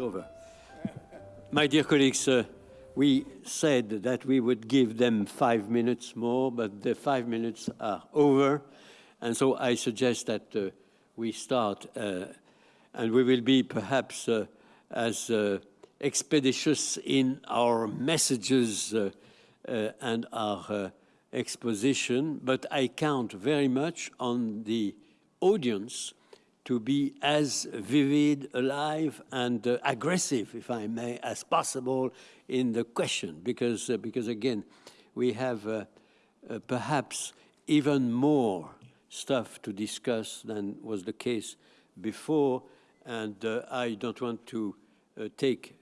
It's over. My dear colleagues, uh, we said that we would give them five minutes more, but the five minutes are over. And so I suggest that uh, we start, uh, and we will be perhaps uh, as uh, expeditious in our messages uh, and our exposition, but I count very much on the audience to be as vivid, alive, and uh, aggressive, if I may, as possible in the question, because, uh, because again, we have uh, uh perhaps even more stuff to discuss than was the case before, and uh, I don't want to uh, take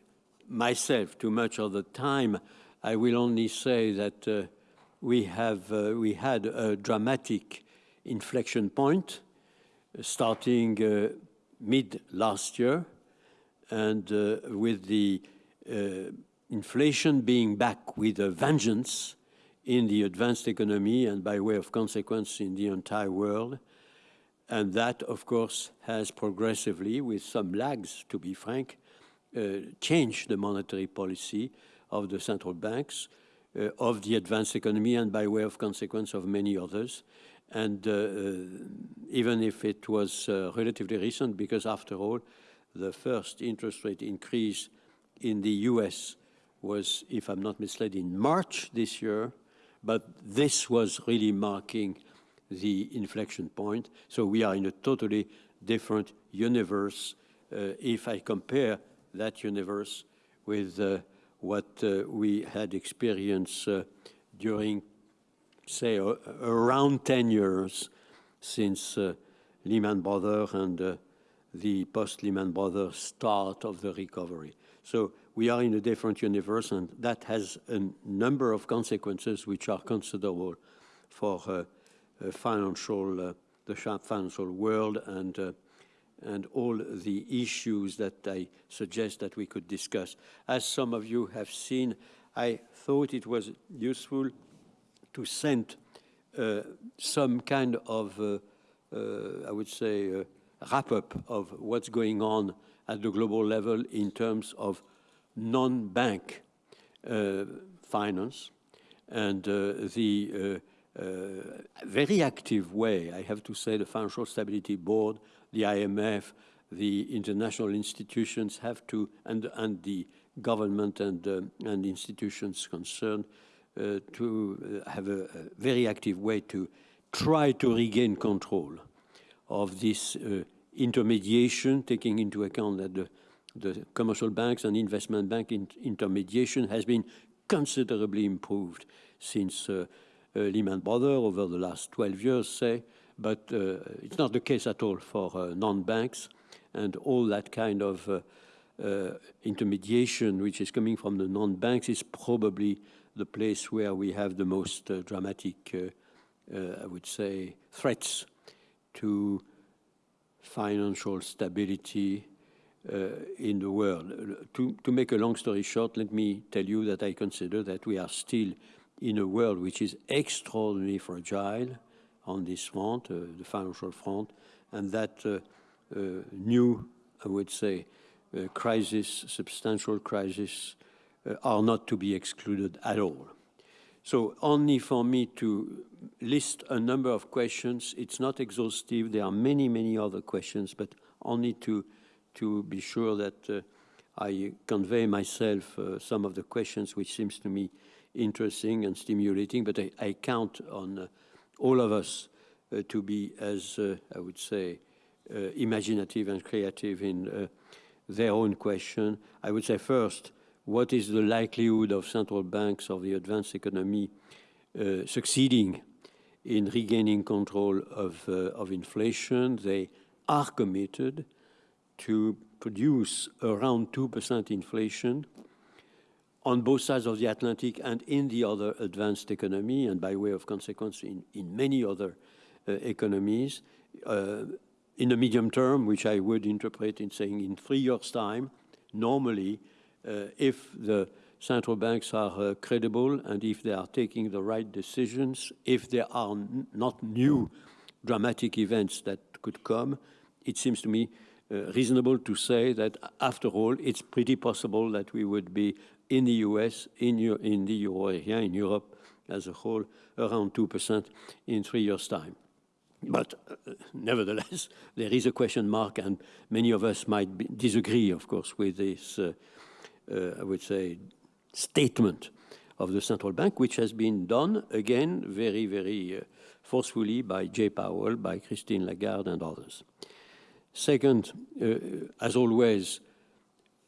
myself too much of the time. I will only say that we have we had a dramatic inflection point starting uh, mid last year and uh, with the uh, inflation being back with a vengeance in the advanced economy and by way of consequence in the entire world. And that, of course, has progressively, with some lags, to be frank, uh, changed the monetary policy of the central banks, uh, of the advanced economy, and by way of consequence of many others and uh, uh, even if it was uh, relatively recent, because after all, the first interest rate increase in the US was, if I'm not misled, in March this year, but this was really marking the inflection point. So we are in a totally different universe uh, if I compare that universe with uh, what uh, we had experienced during say, uh, around 10 years since uh, Lehman Brothers and uh, the post-Lehman Brothers start of the recovery. So we are in a different universe, and that has a number of consequences which are considerable for uh, uh, financial, uh, the financial world and and all the issues that I suggest that we could discuss. As some of you have seen, I thought it was useful to send uh, some kind of, uh, uh, I would say, wrap-up of what's going on at the global level in terms of non-bank finance and the very active way, I have to say, the Financial Stability Board, the IMF, the international institutions have to, and, and the government and, uh, and institutions concerned to uh, have a, a, very active way to try to regain control of this uh, intermediation, taking into account that the, the commercial banks and investment bank in intermediation has been considerably improved since uh, uh, Lehman Brothers over the last 12 years, say, but uh, it's not the case at all for non-banks and all that kind of intermediation which is coming from the non-banks is probably the place where we have the most uh, dramatic, uh, uh, I would say, threats to financial stability uh, in the world. To, to make a long story short, let me tell you that I consider that we are still in a world which is extraordinarily fragile on this front, the financial front, and that new, I would say, crisis, substantial crisis are not to be excluded at all. So only for me to list a number of questions, it's not exhaustive. There are many, many other questions, but only to, to be sure that uh, I convey myself uh, some of the questions which seems to me interesting and stimulating, but I, I count on uh, all of us uh, to be as, uh, I would say, imaginative and creative in their own question. I would say first, what is the likelihood of central banks of the advanced economy uh, succeeding in regaining control of, uh, of inflation. They are committed to produce around 2% inflation on both sides of the Atlantic and in the other advanced economy, and by way of consequence in, in many other uh, economies. Uh, in the medium term, which I would interpret in saying in three years' time, normally if the central banks are uh, credible and if they are taking the right decisions, if there are not new dramatic events that could come, it seems to me uh, reasonable to say that after all, it's pretty possible that we would be in the US, in, in the euro area, in Europe as a whole, around 2% in three years' time. But uh, nevertheless, there is a question mark, and many of us might be, disagree, of course, with this, uh, uh, I would say, statement of the central bank, which has been done, again, very, very uh, forcefully by Jay Powell, by Christine Lagarde, and others. Second, uh, as always,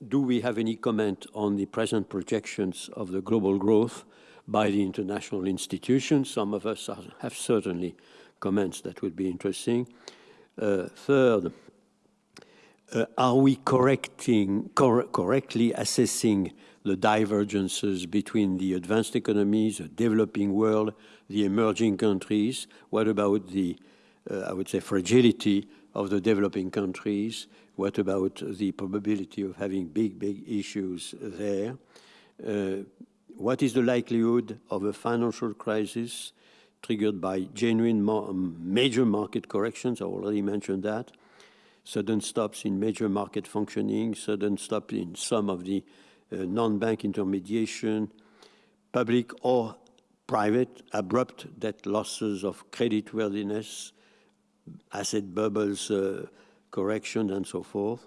do we have any comment on the present projections of the global growth by the international institutions? Some of us have certainly comments that would be interesting. Uh, third, uh, are we correcting, cor correctly assessing the divergences between the advanced economies, the developing world, the emerging countries? What about the, uh, I would say, fragility of the developing countries? What about the probability of having big, big issues there? Uh, what is the likelihood of a financial crisis triggered by genuine major market corrections? I already mentioned that. Sudden stops in major market functioning, sudden stop in some of the uh, non-bank intermediation, public or private, abrupt debt losses of creditworthiness, asset bubbles uh, correction, and so forth.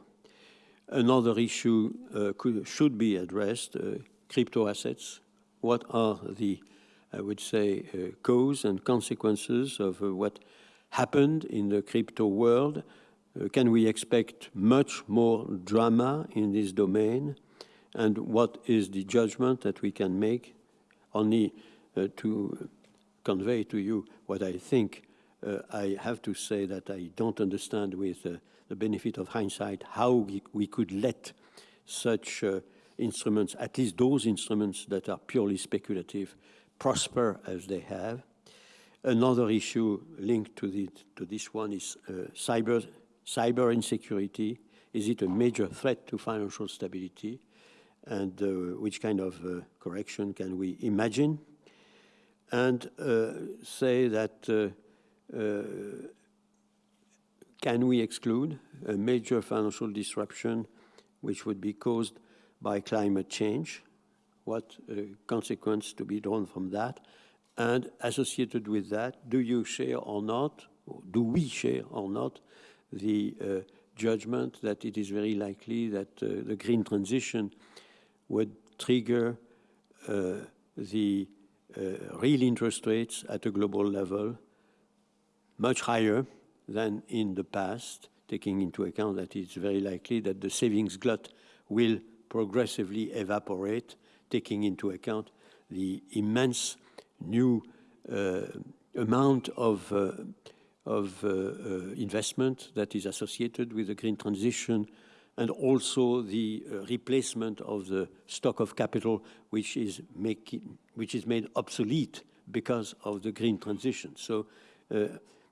Another issue uh, could, should be addressed, uh, crypto assets. What are the, I would say, uh, cause and consequences of uh, what happened in the crypto world? Uh, can we expect much more drama in this domain? And what is the judgment that we can make? Only to convey to you what I think uh, I have to say that I don't understand with uh, the benefit of hindsight how we, we could let such uh, instruments, at least those instruments that are purely speculative, prosper as they have. Another issue linked to, the, to this one is uh, cyber, cyber insecurity. Is it a major threat to financial stability? And uh, which kind of uh, correction can we imagine? And say that uh, can we exclude a major financial disruption which would be caused by climate change? What uh, consequence to be drawn from that? And associated with that, do you share or not, or do we share or not, the uh, judgment that it is very likely that uh, the green transition would trigger uh, the uh, real interest rates at a global level much higher than in the past, taking into account that it's very likely that the savings glut will progressively evaporate, taking into account the immense new uh, amount of, uh, of uh, uh investment that is associated with the green transition and also the uh, replacement of the stock of capital which is, making, which is made obsolete because of the green transition. So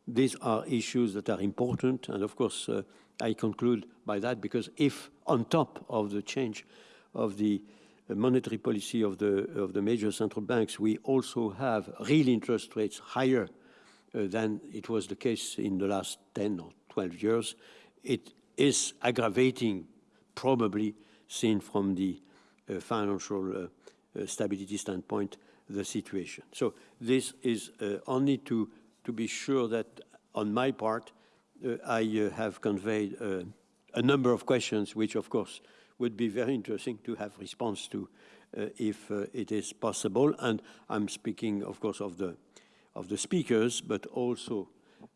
these are issues that are important. And of course, uh, I conclude by that because if on top of the change of the monetary policy of the, of the major central banks, we also have real interest rates higher than it was the case in the last 10 or 12 years, it is aggravating, probably seen from the uh, financial uh, uh stability standpoint, the situation. So this is uh, only to to be sure that on my part, uh, I uh, have conveyed uh, a number of questions, which of course would be very interesting to have response to uh, if uh, it is possible. And I'm speaking, of course, of the of the speakers, but also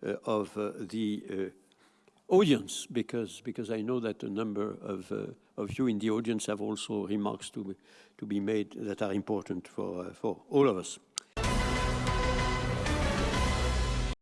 uh, of uh, the uh, audience, because because I know that a number of uh, of you in the audience have also remarks to to be made that are important for for all of us.